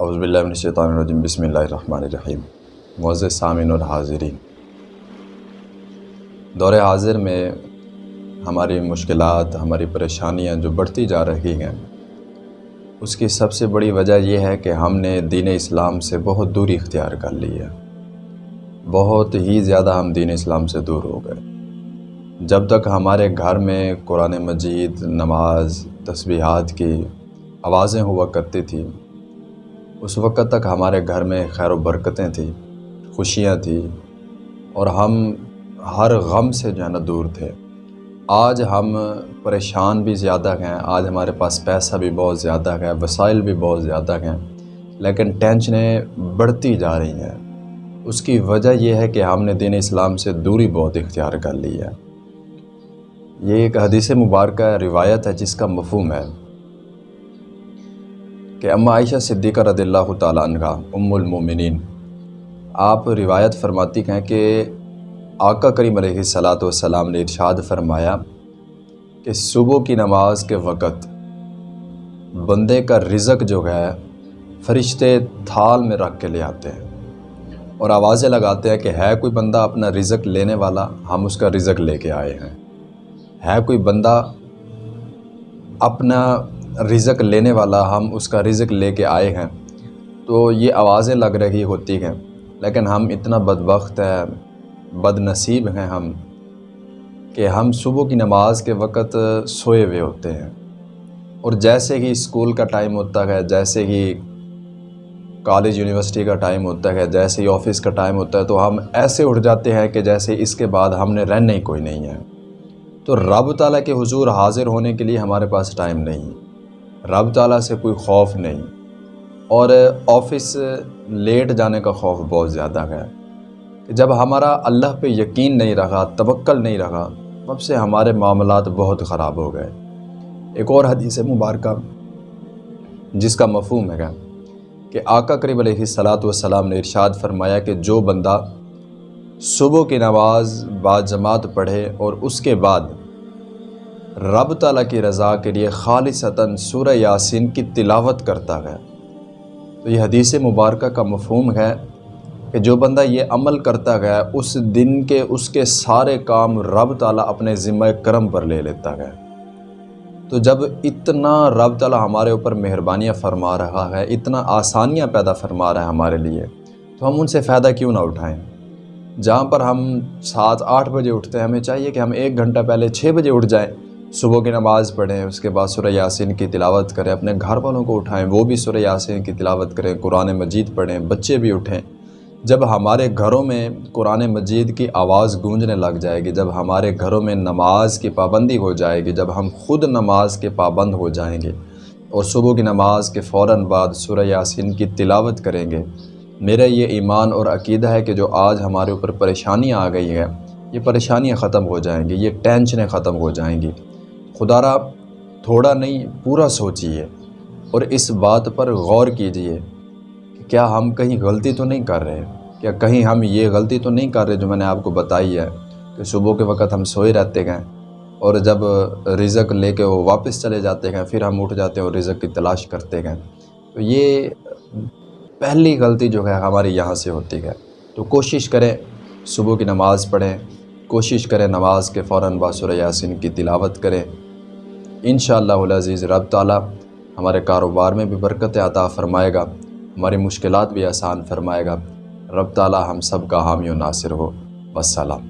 اعوذ باللہ من الشیطان الرجیم، بسم اللہ الرحمن الرحیم۔ معزز سامعین اور حاضرین دور حاضر میں ہماری مشکلات، ہماری پریشانیاں جو بڑھتی جا رہی ہیں، اس کی سب سے بڑی وجہ یہ ہے کہ ہم نے دین اسلام سے بہت دوری اختیار کر لی ہے۔ بہت ہی زیادہ ہم دین اسلام سے دور ہو گئے۔ جب تک ہمارے گھر میں قرآن مجید، نماز، تسبیحات کی آوازیں ہوا کرتی تھیں اس وقت تک ہمارے گھر میں خیر و برکتیں تھیں، خوشیاں تھیں، اور ہم ہر غم سے جو ہے نا دور تھے۔ آج ہم پریشان بھی زیادہ ہیں، آج ہمارے پاس پیسہ بھی بہت زیادہ ہے، وسائل بھی بہت زیادہ ہیں، لیکن ٹینشنیں بڑھتی جا رہی ہیں۔ اس کی وجہ یہ ہے کہ ہم نے دین اسلام سے دوری بہت اختیار کر لی ہے۔ یہ ایک حدیث مبارکہ روایت ہے جس کا مفہوم ہے۔ کہ اما عائشہ صدیقہ رضی اللہ تعالیٰ عنہ، ام المومنین۔ آپ روایت فرماتی ہیں کہ آقا کریم علیہ صلاۃ والسلام نے ارشاد فرمایا کہ صبح کی نماز کے وقت بندے کا رزق جو ہے فرشتے تھال میں رکھ کے لے آتے ہیں اور آوازیں لگاتے ہیں کہ ہے کوئی بندہ اپنا رزق لینے والا؟ ہم اس کا رزق لے کے آئے ہیں۔ ہے کوئی بندہ اپنا رزق لینے والا ہم اس کا رزق لے کے آئے ہیں۔ تو یہ آوازیں لگ رہی ہوتی ہیں، لیکن ہم اتنا بدبخت ہے بد نصیب ہیں ہم، کہ ہم صبح کی نماز کے وقت سوئے ہوئے ہوتے ہیں۔ اور جیسے ہی اسکول کا ٹائم ہوتا ہے، جیسے ہی کالج یونیورسٹی کا ٹائم ہوتا ہے، جیسے ہی آفس کا ٹائم ہوتا ہے، تو ہم ایسے اٹھ جاتے ہیں کہ جیسے اس کے بعد ہم نے رہنا ہی کوئی نہیں ہے۔ تو رب تعالیٰ کے حضور حاضر ہونے کے لیے ہمارے پاس ٹائم نہیں۔ رب تعالیٰ سے کوئی خوف نہیں۔ اور آفس لیٹ جانے کا خوف بہت زیادہ ہے کہ جب ہمارا اللہ پہ یقین نہیں رہا، توکل نہیں رہا، تب سے ہمارے معاملات بہت خراب ہو گئے۔ ایک اور حدیث مبارکہ جس کا مفہوم ہے کہ آقا قریب علیہ صلاۃ والسلام نے ارشاد فرمایا کہ جو بندہ صبح کی نماز بعد جماعت پڑھے اور اس کے بعد رب تعالیٰ کی رضا کے لیے خالصتاً سورہ یاسین کی تلاوت کرتا ہے۔ تو یہ حدیث مبارکہ کا مفہوم ہے کہ جو بندہ یہ عمل کرتا ہے، اس دن کے، اس کے سارے کام رب تعالیٰ اپنے ذمہ کرم پر لے لیتا ہے۔ تو جب اتنا رب تعالیٰ ہمارے اوپر مہربانیاں فرما رہا ہے، اتنا آسانیاں پیدا فرما رہا ہے ہمارے لیے، تو ہم ان سے فائدہ کیوں نہ اٹھائیں؟ جہاں پر ہم سات، آٹھ بجے اٹھتے ہیں، ہمیں چاہیے کہ ہم ایک گھنٹہ پہلے چھ بجے اٹھ جائیں۔ صبح کی نماز پڑھیں، اس کے بعد سورہ یاسین کی تلاوت کریں، اپنے گھر والوں کو اٹھائیں، وہ بھی سورہ یاسین کی تلاوت کریں، قرآن مجید پڑھیں، بچے بھی اٹھیں۔ جب ہمارے گھروں میں قرآن مجید کی آواز گونجنے لگ جائے گی، جب ہمارے گھروں میں نماز کی پابندی ہو جائے گی، جب ہم خود نماز کے پابند ہو جائیں گے اور صبح کی نماز کے فوراً بعد سورہ یاسین کی تلاوت کریں گے، میرا یہ ایمان اور عقیدہ ہے کہ جو آج ہمارے اوپر پریشانیاں آ گئی ہیں، یہ پریشانیاں ختم ہو جائیں گی، یہ ٹینشنیں ختم ہو جائیں گی۔ خدا را تھوڑا نہیں، پورا سوچیے اور اس بات پر غور کیجیے کہ کیا ہم کہیں غلطی تو نہیں کر رہے؟ کیا کہیں ہم یہ غلطی تو نہیں کر رہے جو میں نے آپ کو بتائی ہے کہ صبح کے وقت ہم سوئے رہتے ہیں اور جب رزق لے کے وہ واپس چلے جاتے ہیں، پھر ہم اٹھ جاتے ہیں اور رزق کی تلاش کرتے ہیں؟ تو یہ پہلی غلطی جو ہے ہماری یہاں سے ہوتی ہے۔ تو کوشش کریں صبح کی نماز پڑھیں، کوشش کریں نماز کے فوراً باسر یاسین کی تلاوت کریں۔ انشاءاللہ العزیز، رب تعالی ہمارے کاروبار میں بھی برکت عطا فرمائے گا، ہماری مشکلات بھی آسان فرمائے گا۔ رب تعالیٰ ہم سب کا حامی و ناصر ہو۔ وسلام